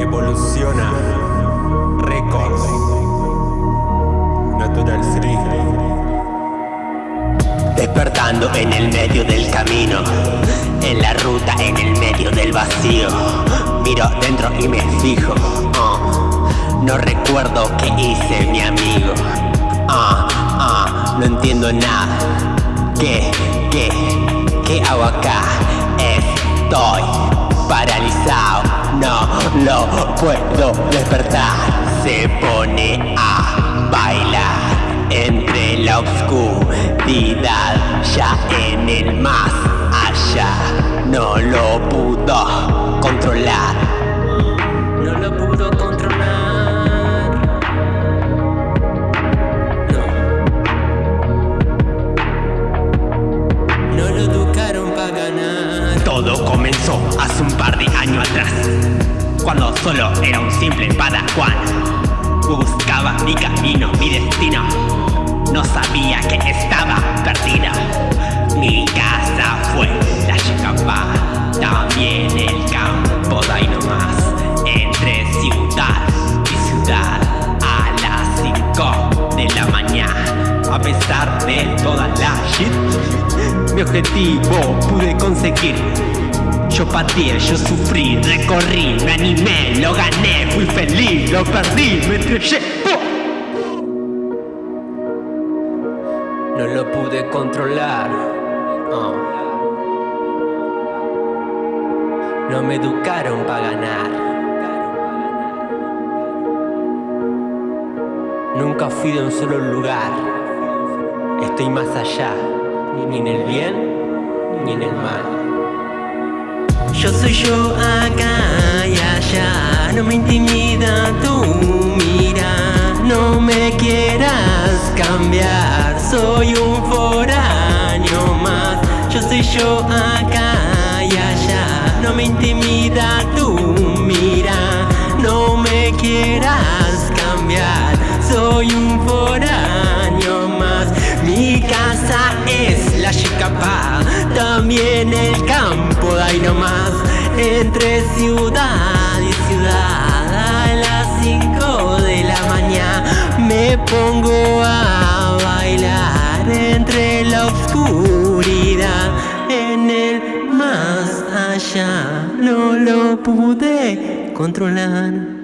Evoluciona. Records Natural Free. Despertando en el medio del camino. En la ruta, en el medio del vacío. Miro dentro y me fijo. Uh, No recuerdo qué hice mi amigo. Uh, uh, No entiendo nada. ¿Qué, qué, qué hago acá? Estoy paralizado lo puedo despertar Se pone a bailar entre la oscuridad, ya en el más allá, no lo pudo controlar. No lo pudo controlar. No. No lo educaron para ganar. Todo comenzó hace un par de años atrás, cuando solo era un simple padawan. Buscaba mi camino, mi destino. No sabía que estaba perdida. Mi casa fue la Chicapá, también el campo de ahí nomás. Entre ciudad y ciudad a las 5 de la mañana. A pesar de toda la shit, mi objetivo pude conseguir. Yo pateé, yo sufrí, recorrí, me animé, lo gané, fui feliz, lo perdí, me estrellé. No lo pude controlar. Oh. No me educaron para ganar. Nunca fui de un solo lugar. Estoy más allá, ni en el bien ni en el mal. Yo soy yo acá y allá, no me intimida tu mira, no me quieras cambiar, soy un foráneo más. Yo soy yo acá y allá, no me intimida tu mira, no me quieras cambiar, soy un foráneo más. Mi casa es la Chicapá, también el ahí nomás, entre ciudad y ciudad, a las 5 de la mañana me pongo a bailar entre la oscuridad, en el más allá, no lo pude controlar.